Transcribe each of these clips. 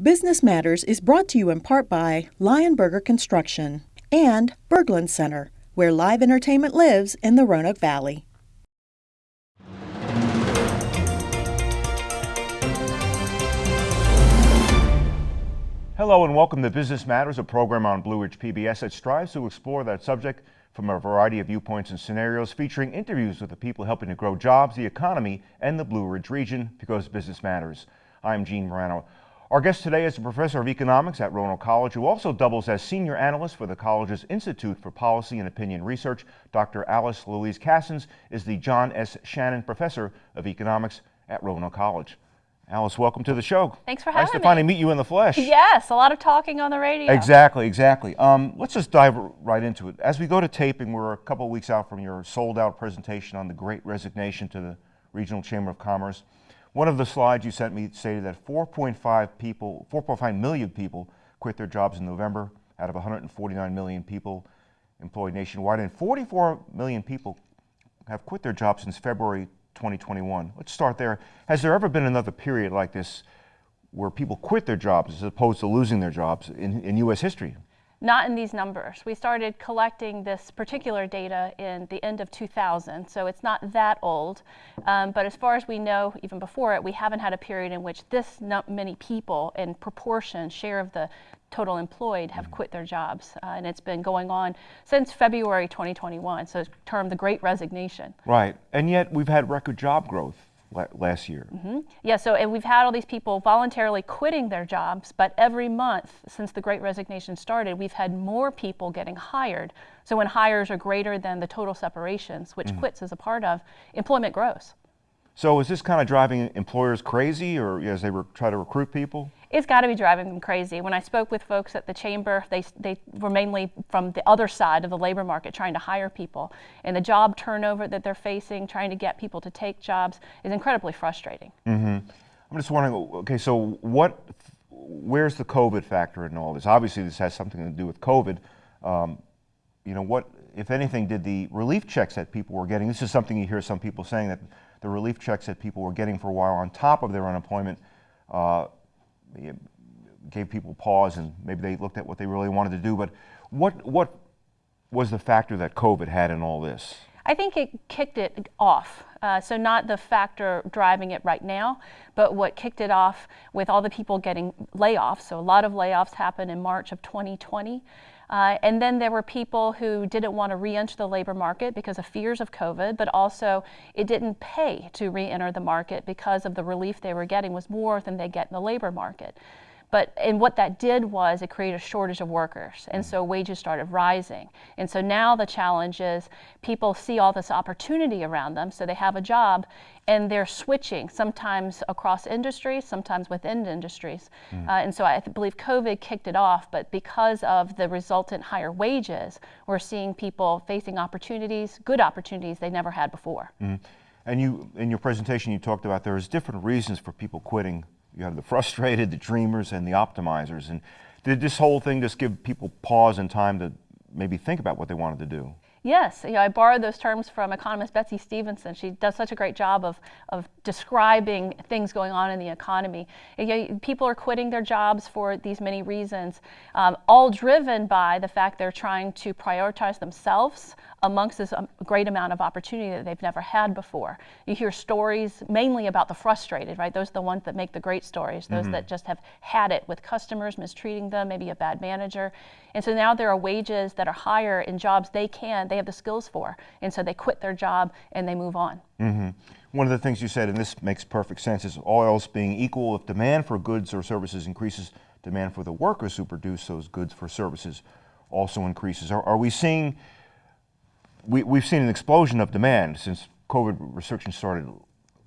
Business Matters is brought to you in part by Lionberger Construction and Berglund Center, where live entertainment lives in the Roanoke Valley. Hello and welcome to Business Matters, a program on Blue Ridge PBS that strives to explore that subject from a variety of viewpoints and scenarios, featuring interviews with the people helping to grow jobs, the economy, and the Blue Ridge region because business matters. I'm Gene Marrano. Our guest today is a professor of economics at Roanoke College who also doubles as senior analyst for the college's Institute for Policy and Opinion Research. Dr. Alice Louise Kassens is the John S. Shannon Professor of Economics at Roanoke College. Alice, welcome to the show. Thanks for having me. Nice to finally meet you in the flesh. Yes, a lot of talking on the radio. Exactly, exactly. Um, let's just dive right into it. As we go to taping, we're a couple of weeks out from your sold-out presentation on the Great Resignation to the Regional Chamber of Commerce. One of the slides you sent me stated that 4.5 people, 4.5 million people quit their jobs in November out of 149 million people employed nationwide, and 44 million people have quit their jobs since February 2021. Let's start there. Has there ever been another period like this where people quit their jobs as opposed to losing their jobs in, in U.S. history? Not in these numbers. We started collecting this particular data in the end of 2000, so it's not that old. Um, but as far as we know, even before it, we haven't had a period in which this many people in proportion, share of the total employed, have mm-hmm. quit their jobs. Uh, and it's been going on since February 2021, so it's termed the Great Resignation. Right. And yet we've had record job growth last year. Mm -hmm. Yeah, so and we've had all these people voluntarily quitting their jobs, but every month since the Great Resignation started, we've had more people getting hired. So when hires are greater than the total separations, which mm -hmm. quits is a part of, employment grows. So is this kind of driving employers crazy or as they try to recruit people? It's got to be driving them crazy. When I spoke with folks at the chamber, they, they were mainly from the other side of the labor market trying to hire people. And the job turnover that they're facing, trying to get people to take jobs, is incredibly frustrating. Mm -hmm. I'm just wondering, okay, so what, where's the COVID factor in all this? Obviously, this has something to do with COVID. Um, you know, what, if anything, did the relief checks that people were getting, this is something you hear some people saying that the relief checks that people were getting for a while on top of their unemployment uh, gave people pause and maybe they looked at what they really wanted to do. But what, what was the factor that COVID had in all this? I think it kicked it off. Uh, so not the factor driving it right now, but what kicked it off with all the people getting layoffs. So a lot of layoffs happened in March of 2020. Uh, and then there were people who didn't want to re-enter the labor market because of fears of COVID, but also it didn't pay to re-enter the market because of the relief they were getting was more than they get in the labor market. But and what that did was it created a shortage of workers, and so wages started rising. And so now the challenge is people see all this opportunity around them, so they have a job, and they're switching sometimes across industries, sometimes within industries. Mm. Uh, and so I believe COVID kicked it off, but because of the resultant higher wages, we're seeing people facing opportunities, good opportunities they never had before. Mm. And you, in your presentation, you talked about there's different reasons for people quitting you have the frustrated, the dreamers, and the optimizers. And did this whole thing just give people pause and time to maybe think about what they wanted to do? Yes, you know, I borrowed those terms from economist Betsy Stevenson. She does such a great job of, of describing things going on in the economy. You know, people are quitting their jobs for these many reasons, um, all driven by the fact they're trying to prioritize themselves amongst this um, great amount of opportunity that they've never had before. You hear stories mainly about the frustrated, right? Those are the ones that make the great stories, those mm -hmm. that just have had it with customers mistreating them, maybe a bad manager. And so now there are wages that are higher in jobs they can, they have the skills for. And so they quit their job and they move on. Mm -hmm. One of the things you said, and this makes perfect sense, is all else being equal, if demand for goods or services increases, demand for the workers who produce those goods for services also increases. Are, are we seeing, we, we've seen an explosion of demand since COVID restrictions started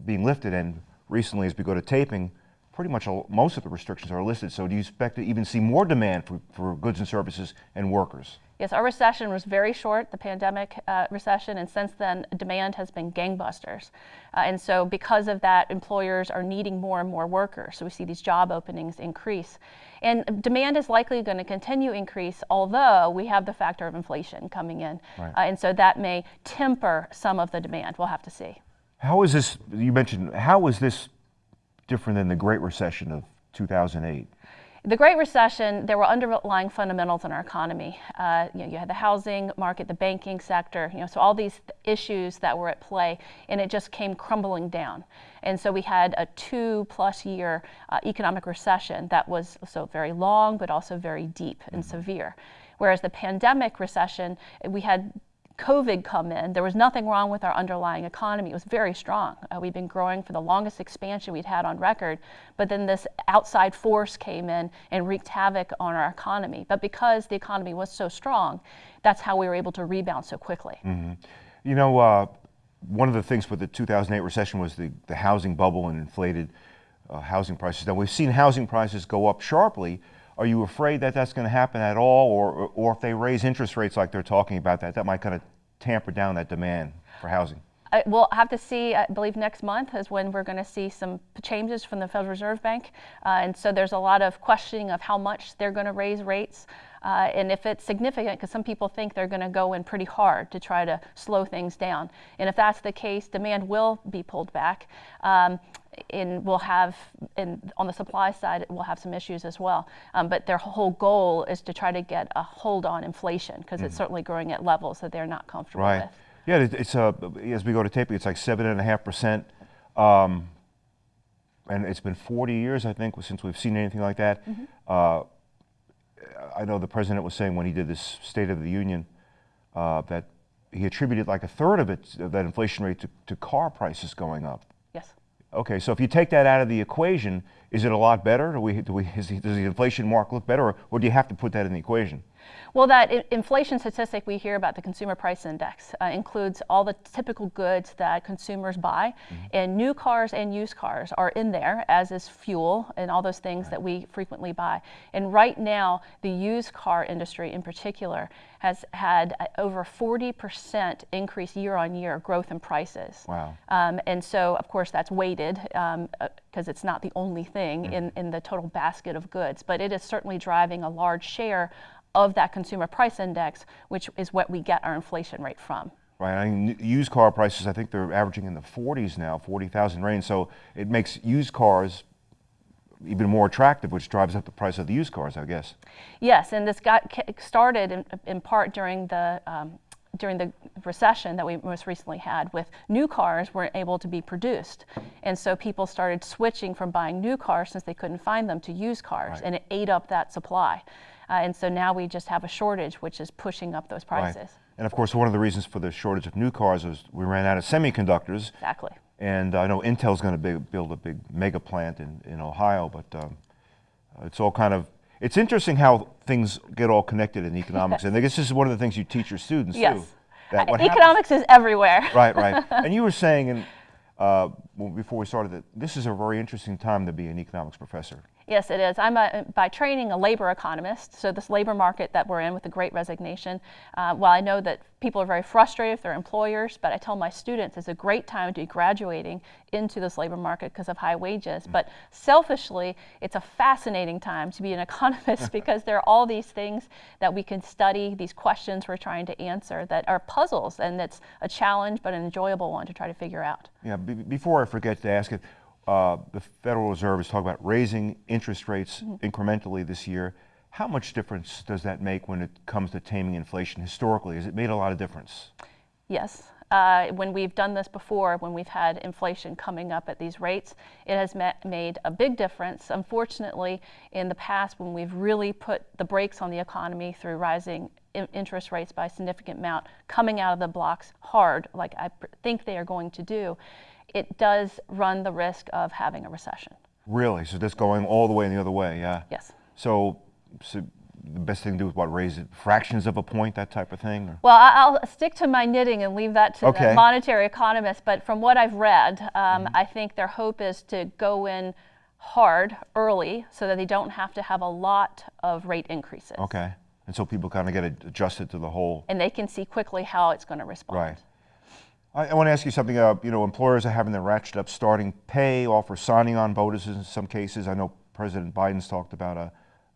being lifted and recently as we go to taping, pretty much all, most of the restrictions are listed. So do you expect to even see more demand for, for goods and services and workers? Yes, our recession was very short, the pandemic uh, recession, and since then demand has been gangbusters. Uh, and so because of that, employers are needing more and more workers. So we see these job openings increase. And demand is likely going to continue increase, although we have the factor of inflation coming in. Right. Uh, and so that may temper some of the demand. We'll have to see. How is this, you mentioned, how is this different than the Great Recession of 2008? The Great Recession, there were underlying fundamentals in our economy. Uh, you, know, you had the housing market, the banking sector, you know, so all these issues that were at play, and it just came crumbling down. And so we had a two plus year uh, economic recession that was so very long, but also very deep and mm-hmm. severe. Whereas the pandemic recession, we had COVID come in, there was nothing wrong with our underlying economy. It was very strong. Uh, we've been growing for the longest expansion we'd had on record, but then this outside force came in and wreaked havoc on our economy. But because the economy was so strong, that's how we were able to rebound so quickly. Mm-hmm. You know, uh, one of the things with the 2008 recession was the, the housing bubble and inflated uh, housing prices. Now, we've seen housing prices go up sharply are you afraid that that's going to happen at all, or, or if they raise interest rates like they're talking about that, that might kind of tamper down that demand for housing? I, we'll have to see. I believe next month is when we're going to see some changes from the Federal Reserve Bank, uh, and so there's a lot of questioning of how much they're going to raise rates. Uh, and if it's significant, because some people think they're going to go in pretty hard to try to slow things down. And if that's the case, demand will be pulled back. Um, and we'll have, and on the supply side, we'll have some issues as well. Um, but their whole goal is to try to get a hold on inflation because mm. it's certainly growing at levels that they're not comfortable right. with. Yeah, it's uh, as we go to taping, it's like seven and a half percent, um, and it's been 40 years, I think, since we've seen anything like that. Mm-hmm. Uh, I know the president was saying when he did this State of the Union uh, that he attributed like a third of it, that inflation rate, to, to car prices going up. Yes. Okay, so if you take that out of the equation, is it a lot better? Do we, do we, is, does the inflation mark look better, or, or do you have to put that in the equation? Well, that inflation statistic we hear about the consumer price index uh, includes all the typical goods that consumers buy, mm-hmm. and new cars and used cars are in there, as is fuel and all those things right. that we frequently buy. And right now, the used car industry in particular has had over 40% increase year on year growth in prices. Wow. Um, and so, of course, that's weighted because um, uh, it's not the only thing mm. in, in the total basket of goods, but it is certainly driving a large share of that consumer price index, which is what we get our inflation rate from. Right. I mean, used car prices, I think they're averaging in the 40s now, 40,000 range. So it makes used cars even more attractive, which drives up the price of the used cars, I guess. Yes, and this got started in, in part during the um, during the recession that we most recently had with new cars weren't able to be produced and so people started switching from buying new cars since they couldn't find them to used cars right. and it ate up that supply uh, and so now we just have a shortage, which is pushing up those prices. Right. And of course, one of the reasons for the shortage of new cars is we ran out of semiconductors. Exactly. And I know Intel's going to build a big mega plant in, in Ohio, but um, it's all kind of it's interesting how things get all connected in economics, and I guess this is one of the things you teach your students yes. too. That uh, economics happens, is everywhere. right, right. And you were saying, in, uh, before we started, that this is a very interesting time to be an economics professor. Yes, it is. I'm a, by training a labor economist. So this labor market that we're in with the Great Resignation, uh, while I know that people are very frustrated with their employers, but I tell my students it's a great time to be graduating into this labor market because of high wages. But selfishly, it's a fascinating time to be an economist because there are all these things that we can study, these questions we're trying to answer that are puzzles, and it's a challenge but an enjoyable one to try to figure out. Yeah. before I forget to ask it uh, the Federal Reserve is talking about raising interest rates mm-hmm. incrementally this year. How much difference does that make when it comes to taming inflation historically? Has it made a lot of difference? Yes. Uh, when we've done this before, when we've had inflation coming up at these rates, it has met, made a big difference. Unfortunately, in the past, when we've really put the brakes on the economy through rising in- interest rates by a significant amount, coming out of the blocks hard, like I pr- think they are going to do, it does run the risk of having a recession. Really? So that's going all the way the other way, yeah? Yes. So, so the best thing to do is what, raise it fractions of a point, that type of thing? Or? Well, I'll stick to my knitting and leave that to okay. the monetary economists. But from what I've read, um, mm-hmm. I think their hope is to go in hard early so that they don't have to have a lot of rate increases. Okay. And so people kind of get adjusted to the whole. And they can see quickly how it's going to respond. Right. I, I want to ask you something. Uh, you know, employers are having their ratchet up starting pay, offer signing on bonuses in some cases. I know President Biden's talked about a,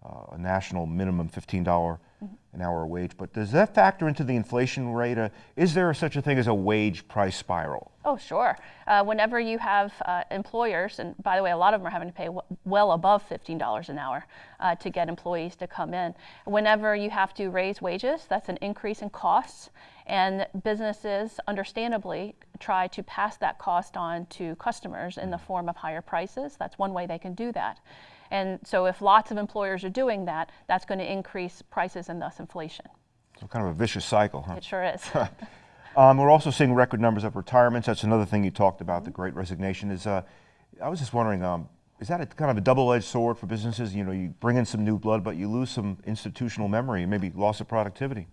uh, a national minimum $15 an hour wage. But does that factor into the inflation rate? Uh, is there such a thing as a wage price spiral? Oh, sure. Uh, whenever you have uh, employers, and by the way, a lot of them are having to pay w- well above $15 an hour uh, to get employees to come in. Whenever you have to raise wages, that's an increase in costs, and businesses understandably try to pass that cost on to customers in the form of higher prices. That's one way they can do that. And so if lots of employers are doing that, that's going to increase prices and thus inflation. So kind of a vicious cycle, huh? It sure is. um, we're also seeing record numbers of retirements. That's another thing you talked about. The Great Resignation is. Uh, I was just wondering, um, is that a kind of a double-edged sword for businesses? You know, you bring in some new blood, but you lose some institutional memory and maybe loss of productivity.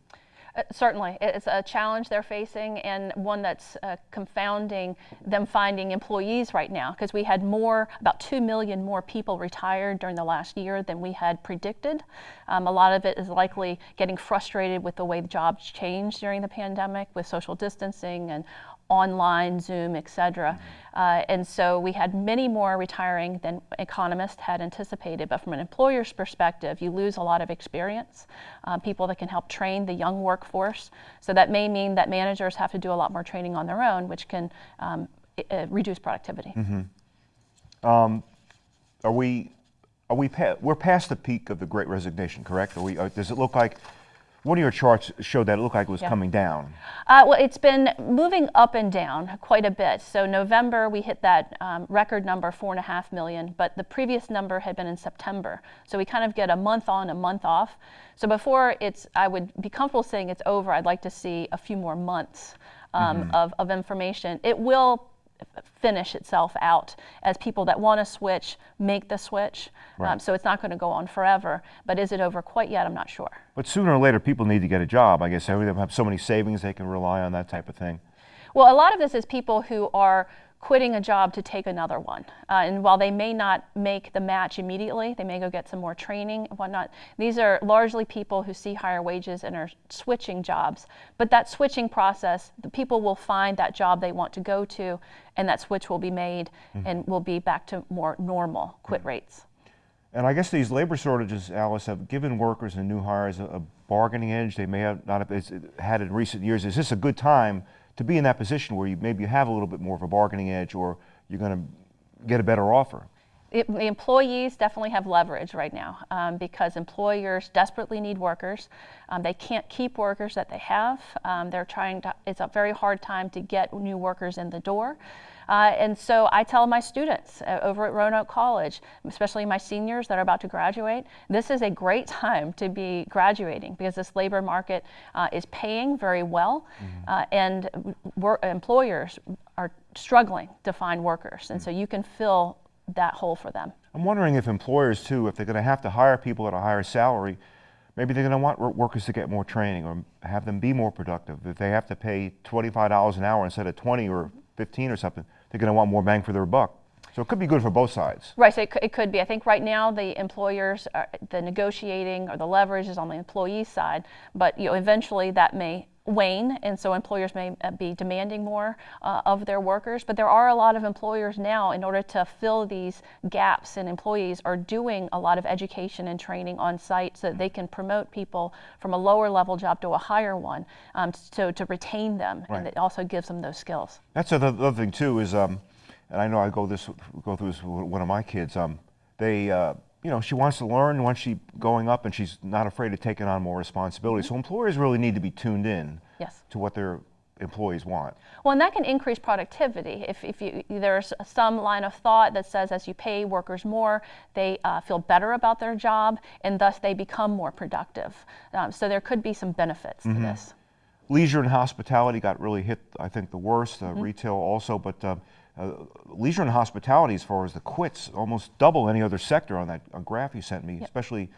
Uh, certainly, it's a challenge they're facing and one that's uh, confounding them finding employees right now because we had more, about 2 million more people retired during the last year than we had predicted. Um, a lot of it is likely getting frustrated with the way the jobs changed during the pandemic with social distancing and online, Zoom, et cetera. Uh, and so we had many more retiring than economists had anticipated. But from an employer's perspective, you lose a lot of experience, uh, people that can help train the young workforce. So that may mean that managers have to do a lot more training on their own, which can um, uh, reduce productivity. Mm-hmm. Um, are we? Are we? Pa- we're past the peak of the Great Resignation, correct? Are we? Uh, does it look like? One of your charts showed that it looked like it was Yeah. coming down. Uh, well, it's been moving up and down quite a bit. So November we hit that um, record number, four and a half million, but the previous number had been in September. So we kind of get a month on, a month off. So before it's, I would be comfortable saying it's over. I'd like to see a few more months um, of, of information. It will finish itself out as people that want to switch make the switch. Right. Um, so it's not going to go on forever. But is it over quite yet? I'm not sure. But sooner or later, people need to get a job. I guess of them have so many savings they can rely on that type of thing. Well, a lot of this is people who are quitting a job to take another one. Uh, and while they may not make the match immediately, they may go get some more training and whatnot. These are largely people who see higher wages and are switching jobs. But that switching process, the people will find that job they want to go to, and that switch will be made mm-hmm. and we'll be back to more normal quit mm-hmm. rates. And I guess these labor shortages, Alice, have given workers and new hires a, a bargaining edge they may have not have had in recent years. Is this a good time to be in that position where you maybe you have a little bit more of a bargaining edge, or you're going to get a better offer? It, the employees definitely have leverage right now um, because employers desperately need workers. Um, they can't keep workers that they have. Um, they're trying to, it's a very hard time to get new workers in the door. Uh, and so I tell my students uh, over at Roanoke College, especially my seniors that are about to graduate, this is a great time to be graduating because this labor market uh, is paying very well, uh, and wor- employers are struggling to find workers. And so you can fill that hole for them. I'm wondering if employers too, if they're going to have to hire people at a higher salary, maybe they're going to want wor- workers to get more training or have them be more productive. If they have to pay $25 an hour instead of 20 or 15 or something, they're going to want more bang for their buck. So it could be good for both sides. Right, so it, it could be. I think right now the employers, are, the negotiating or the leverage is on the employee side, but you know eventually that may wane, and so employers may uh, be demanding more uh, of their workers. But there are a lot of employers now, in order to fill these gaps in employees, are doing a lot of education and training on site so that they can promote people from a lower level job to a higher one, um, so to retain them, and it also gives them those skills. That's the other other thing too is, um, and I know I go this go through this with one of my kids. Um, they, uh, you know, she wants to learn once she's going up, and she's not afraid of taking on more responsibility. So employers really need to be tuned in Yes. to what their employees want. Well, and that can increase productivity. If, if you, there's some line of thought that says as you pay workers more, they uh, feel better about their job and thus they become more productive. Um, so there could be some benefits to this. Leisure and hospitality got really hit, I think, the worst. Uh, Retail also, but uh, uh, leisure and hospitality, as far as the quits, almost double any other sector on that graph you sent me, especially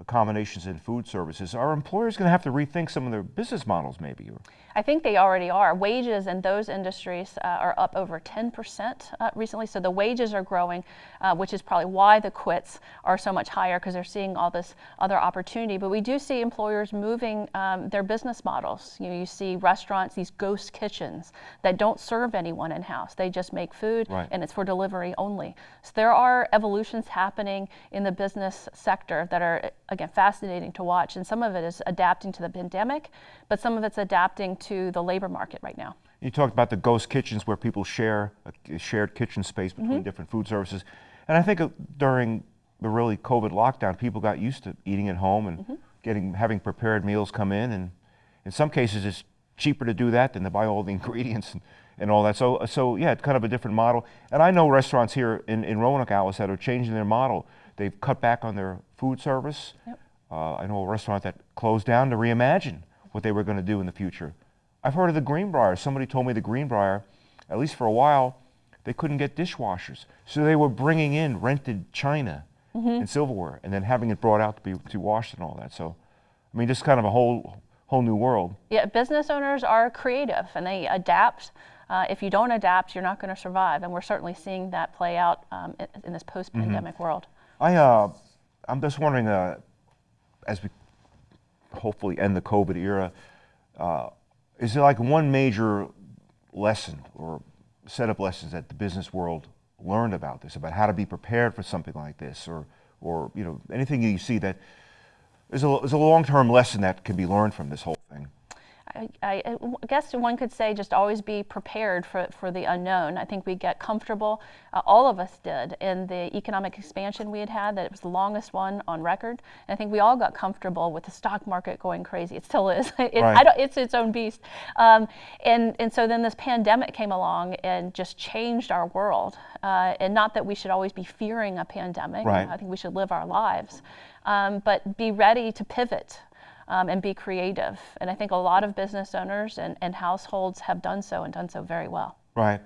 accommodations and food services, are employers going to have to rethink some of their business models maybe? I think they already are. Wages in those industries uh, are up over 10% uh, recently. So the wages are growing, uh, which is probably why the quits are so much higher because they're seeing all this other opportunity. But we do see employers moving um, their business models. You know, you see restaurants, these ghost kitchens that don't serve anyone in house. They just make food right. and it's for delivery only. So there are evolutions happening in the business sector that are, again, fascinating to watch. And some of it is adapting to the pandemic, but some of it's adapting to the labor market right now. You talked about the ghost kitchens where people share a shared kitchen space between mm -hmm. different food services. And I think during the really COVID lockdown, people got used to eating at home and mm -hmm. getting having prepared meals come in. And in some cases, it's cheaper to do that than to buy all the ingredients and, and all that. So, so yeah, it's kind of a different model. And I know restaurants here in, in Roanoke, Alice, that are changing their model. They've cut back on their food service. Yep. Uh, I know a restaurant that closed down to reimagine what they were going to do in the future. I've heard of the Greenbrier. Somebody told me the Greenbrier, at least for a while, they couldn't get dishwashers. So they were bringing in rented china mm -hmm. and silverware and then having it brought out to be to washed and all that. So, I mean, just kind of a whole whole new world. Yeah, business owners are creative and they adapt. Uh, if you don't adapt, you're not going to survive, and we're certainly seeing that play out um, in, in, this post-pandemic mm -hmm. world. I, uh, I'm just wondering, uh, as we hopefully end the COVID era, uh, is there like one major lesson or set of lessons that the business world learned about this, about how to be prepared for something like this, or, or you know, anything you see that is a, is a long-term lesson that can be learned from this whole? I, I, guess one could say just always be prepared for, for the unknown. I think we get comfortable, uh, all of us did, in the economic expansion we had had, that it was the longest one on record. And I think we all got comfortable with the stock market going crazy. It still is. it, right. it's its own beast. Um, and, and so then this pandemic came along and just changed our world. Uh, and not that we should always be fearing a pandemic. Right. I think we should live our lives. Um, but be ready to pivot um, and be creative. And I think a lot of business owners and, and households have done so and done so very well. Right.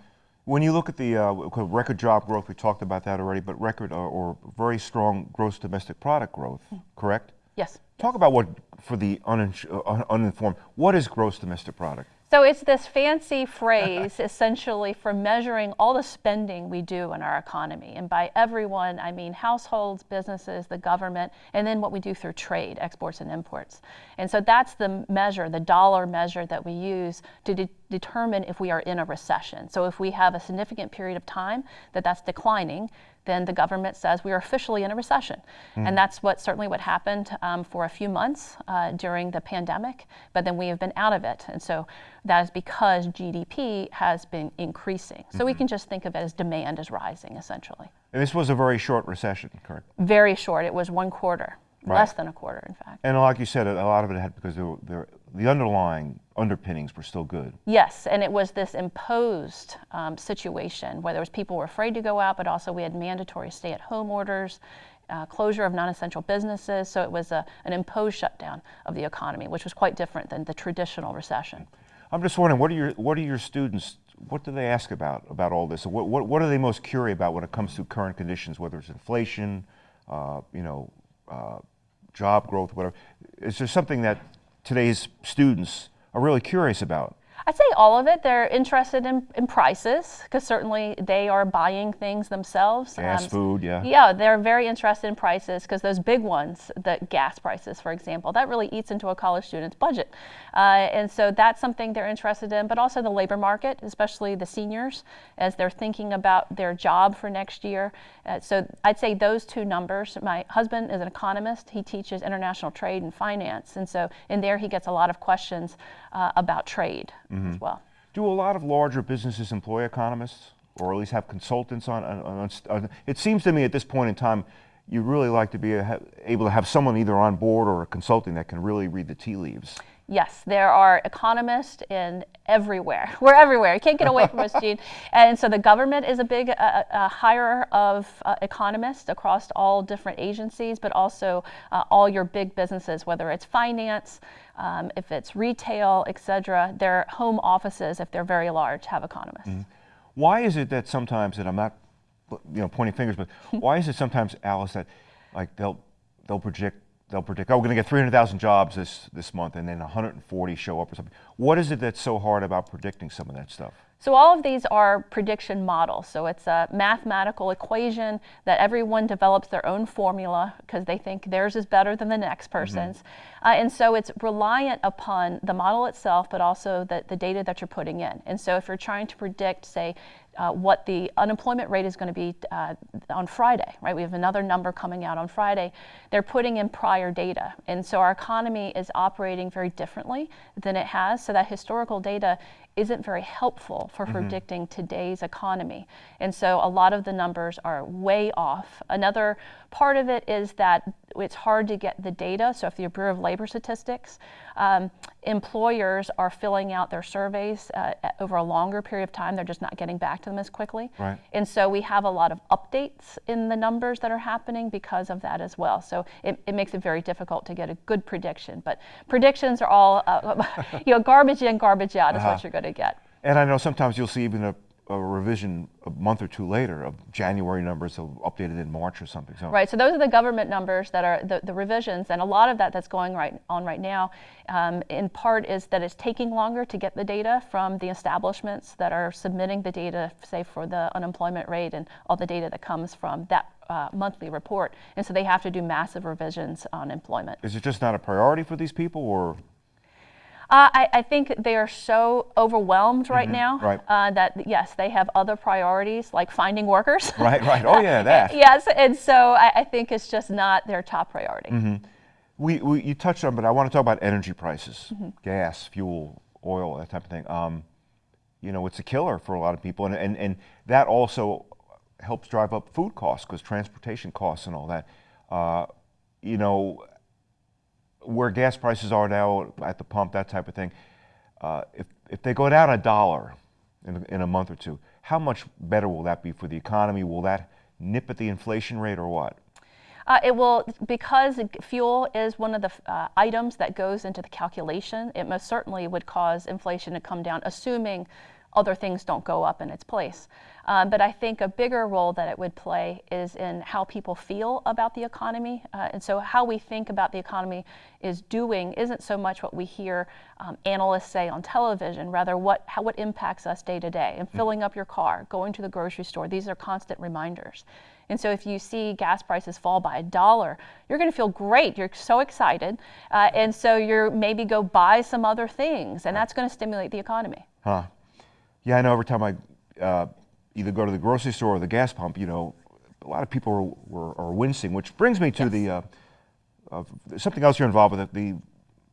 When you look at the uh, record job growth, we talked about that already, but record or, or very strong gross domestic product growth, mm. correct? Yes. Talk yes. about what, for the uh, uninformed, what is gross domestic product? So it's this fancy phrase essentially for measuring all the spending we do in our economy. And by everyone, I mean households, businesses, the government, and then what we do through trade, exports and imports. And so that's the measure, the dollar measure that we use to de determine if we are in a recession. So if we have a significant period of time that that's declining, then the government says we are officially in a recession. Mm. And that's what certainly what happened um, for a few months uh, during the pandemic, but then we have been out of it. And so that is because GDP has been increasing. So mm -hmm. we mm-hmm. can just think of it as demand is rising, essentially. And this was a very short recession, correct? Very short. It was one quarter. Right. Less than a quarter, in fact. And like you said, a lot of it had because there, there, the underlying underpinnings were still good. Yes, and it was this imposed um, situation where there was people were afraid to go out, but also we had mandatory stay-at-home orders, uh, closure of non-essential businesses. So it was a, an imposed shutdown of the economy, which was quite different than the traditional recession. I'm just wondering, what are your what are your students? What do they ask about about all this? What what, what are they most curious about when it comes to current conditions, whether it's inflation, uh, you know, uh, job growth, whatever. Is there something that today's students are really curious about? I'd say all of it. They're interested in, in prices because certainly they are buying things themselves. Gas, um, food, yeah. Yeah, they're very interested in prices because those big ones, the gas prices, for example, that really eats into a college student's budget. Uh, and so that's something they're interested in, but also the labor market, especially the seniors, as they're thinking about their job for next year. Uh, so I'd say those two numbers. My husband is an economist. He teaches international trade and finance. And so in there, he gets a lot of questions uh, about trade mm -hmm. as well. Do a lot of larger businesses employ economists or at least have consultants on, on, on, on it seems to me at this point in time, you really like to be a, able to have someone either on board or a consulting that can really read the tea leaves. Yes, there are economists in everywhere. We're everywhere. You can't get away from us, Gene. And so the government is a big uh, uh, hirer of uh, economists across all different agencies, but also uh, all your big businesses, whether it's finance, um, if it's retail, et cetera. Their home offices, if they're very large, have economists. Mm. Why is it that sometimes, and I'm not you know, pointing fingers, but why is it sometimes, Alice, that like they'll, they'll project they'll predict, oh, we're going to get 300,000 jobs this, this month, and then 140 show up or something. What is it that's so hard about predicting some of that stuff? So all of these are prediction models. So it's a mathematical equation that everyone develops their own formula because they think theirs is better than the next mm-hmm. person's. Mm-hmm. Uh, and so it's reliant upon the model itself, but also the, the data that you're putting in. And so if you're trying to predict, say, uh, what the unemployment rate is going to be uh, on Friday, right? We have another number coming out on Friday. They're putting in prior data. And so our economy is operating very differently than it has. So that historical data isn't very helpful for mm-hmm. predicting today's economy. And so a lot of the numbers are way off. Another part of it is that it's hard to get the data. So if the Bureau of Labor Statistics, um, employers are filling out their surveys uh, over a longer period of time. They're just not getting back to them as quickly. Right. And so we have a lot of updates in the numbers that are happening because of that as well. So it, it makes it very difficult to get a good prediction. But predictions are all, uh, you know, garbage in, garbage out uh-huh. is what you're going to get. And I know sometimes you'll see even a a revision a month or two later of January numbers updated in March or something. So. Right. So those are the government numbers that are the, the revisions, and a lot of that that's going right on right now, um, in part is that it's taking longer to get the data from the establishments that are submitting the data, say for the unemployment rate and all the data that comes from that uh, monthly report, and so they have to do massive revisions on employment. Is it just not a priority for these people, or? Uh, I, I, think they are so overwhelmed right mm-hmm, now right. Uh, that yes, they have other priorities like finding workers. Right, right. Oh yeah, that. yes, and so I, I, think it's just not their top priority. Mm-hmm. We, we, you touched on, but I want to talk about energy prices, mm-hmm. gas, fuel, oil, that type of thing. Um, you know, it's a killer for a lot of people, and and, and that also helps drive up food costs because transportation costs and all that. Uh, you know, where gas prices are now at the pump, that type of thing, uh, if, if they go down a dollar in, in a month or two, how much better will that be for the economy? Will that nip at the inflation rate or what? Uh, it will, because fuel is one of the uh, items that goes into the calculation, it most certainly would cause inflation to come down, assuming other things don't go up in its place. Um, but I think a bigger role that it would play is in how people feel about the economy. Uh, and so, how we think about the economy is doing isn't so much what we hear um, analysts say on television, rather, what, how, what impacts us day to day. And mm. filling up your car, going to the grocery store, these are constant reminders. And so, if you see gas prices fall by a dollar, you're going to feel great. You're so excited. Uh, and so, you're maybe go buy some other things, and that's going to stimulate the economy. Huh. Yeah, I know every time I uh, either go to the grocery store or the gas pump, you know, a lot of people are, are, are wincing, which brings me to yes. the uh, uh, something else you're involved with at the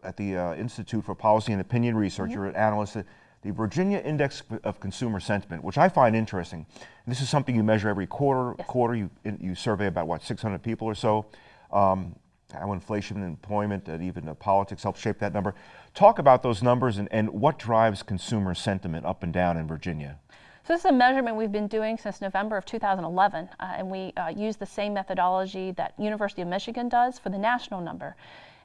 at the uh, Institute for Policy and Opinion Research. Mm-hmm. You're an analyst at the Virginia Index of Consumer Sentiment, which I find interesting. And this is something you measure every quarter. Yes. Quarter, you you survey about what 600 people or so. Um, how inflation and employment and even politics help shape that number. Talk about those numbers and, and what drives consumer sentiment up and down in Virginia. So this is a measurement we've been doing since November of 2011, uh, and we uh, use the same methodology that University of Michigan does for the national number.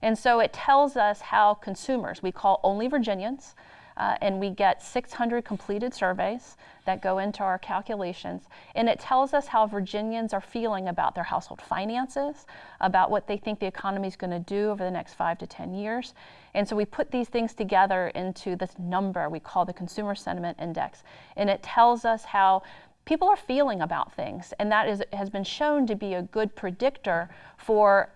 And so it tells us how consumers, we call only Virginians, uh, and we get 600 completed surveys that go into our calculations. And it tells us how Virginians are feeling about their household finances, about what they think the economy is going to do over the next five to 10 years. And so we put these things together into this number we call the Consumer Sentiment Index. And it tells us how people are feeling about things. And that is, has been shown to be a good predictor for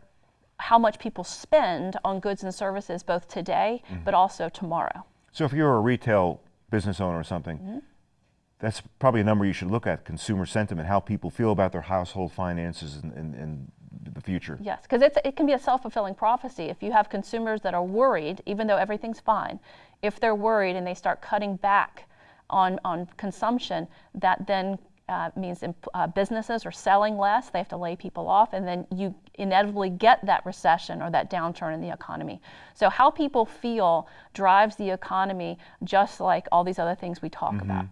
how much people spend on goods and services both today mm-hmm. but also tomorrow. So if you're a retail business owner or something, mm-hmm. that's probably a number you should look at, consumer sentiment, how people feel about their household finances and, and, and the future. Yes, because it can be a self-fulfilling prophecy. If you have consumers that are worried, even though everything's fine, if they're worried and they start cutting back on, on consumption, that then uh, means uh, businesses are selling less, they have to lay people off, and then you inevitably get that recession or that downturn in the economy. So, how people feel drives the economy just like all these other things we talk mm-hmm. about.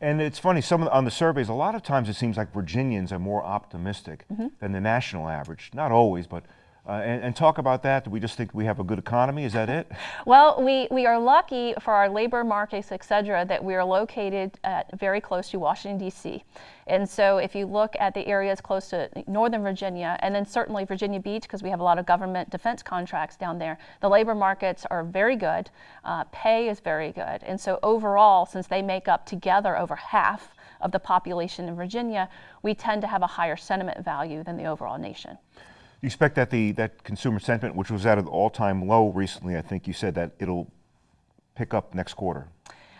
And it's funny, some on the surveys, a lot of times it seems like Virginians are more optimistic mm-hmm. than the national average. Not always, but Uh, and, and, talk about that. Do we just think we have a good economy? Is that it? well, we, we are lucky for our labor markets, et cetera, that we are located very close to Washington, D.C. And so if you look at the areas close to Northern Virginia, and then certainly Virginia Beach, because we have a lot of government defense contracts down there, the labor markets are very good. Uh, pay is very good. And so overall, since they make up together over half of the population in Virginia, we tend to have a higher sentiment value than the overall nation. You expect that the that consumer sentiment, which was at an all-time low recently, I think you said that it'll pick up next quarter.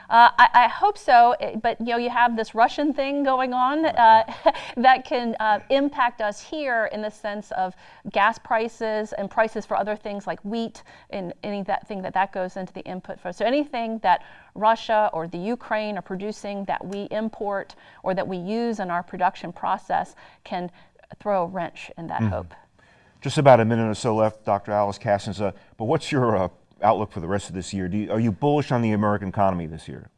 Uh, I, I, hope so, eh, but you know, you have this Russian thing going on uh, that can uh, impact us here in the sense of gas prices and prices for other things like wheat and anything that thing that that goes into the input for. So anything that Russia or the Ukraine are producing that we import or that we use in our production process can throw a wrench in that mm -hmm. hope. Just about a minute or so left, Dr. Alice Kassens. Uh, but what's your uh, outlook for the rest of this year? You, are you bullish on the American economy this year?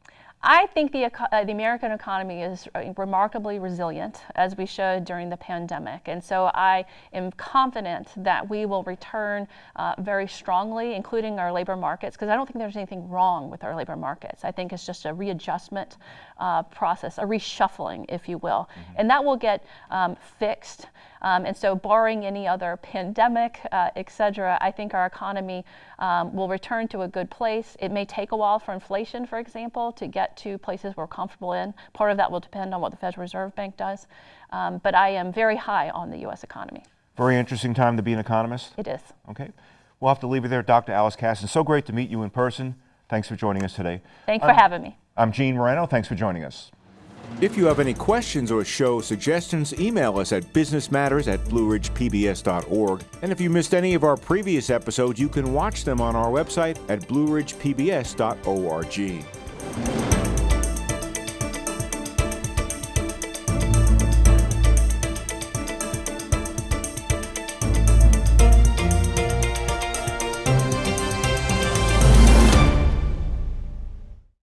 I think the, uh, the American economy is uh, remarkably resilient, as we showed during the pandemic. And so I am confident that we will return uh, very strongly, including our labor markets, because I don't think there's anything wrong with our labor markets. I think it's just a readjustment uh, process, a reshuffling, if you will. Mm -hmm. And that will get um, fixed. Um, and so barring any other pandemic, uh, et cetera, I think our economy um, will return to a good place. It may take a while for inflation, for example, to get to places we're comfortable in. Part of that will depend on what the Federal Reserve Bank does. Um, but I am very high on the U.S. economy. Very interesting time to be an economist. It is. Okay. We'll have to leave it there. Dr. Alice Kassens, so great to meet you in person. Thanks for joining us today. Thanks for having me. I'm Gene Marrano. Thanks for joining us. If you have any questions or show suggestions, email us at businessmatters at blueridgepbs.org. And if you missed any of our previous episodes, you can watch them on our website at blueridgepbs.org.